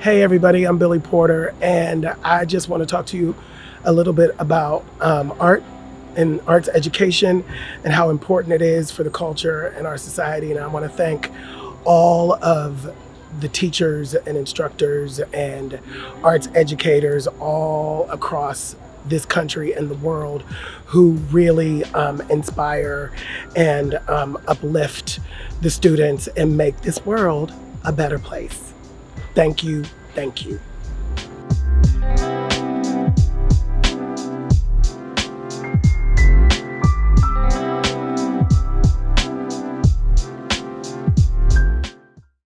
Hey everybody, I'm Billy Porter and I just want to talk to you a little bit about um, art and arts education and how important it is for the culture and our society. And I want to thank all of the teachers and instructors and arts educators all across this country and the world who really um, inspire and um, uplift the students and make this world a better place. Thank you, thank you.